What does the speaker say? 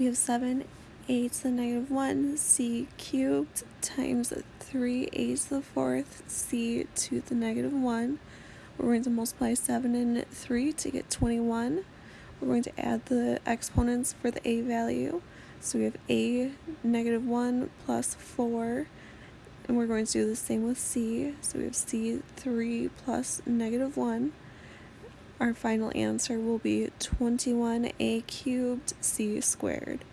we have 7 a to the negative 1 c cubed times 3a to the fourth c to the negative 1. We're going to multiply 7 and 3 to get 21. We're going to add the exponents for the a value. So we have a negative 1 plus 4 and we're going to do the same with c. So we have c3 plus negative 1. Our final answer will be 21a cubed c squared.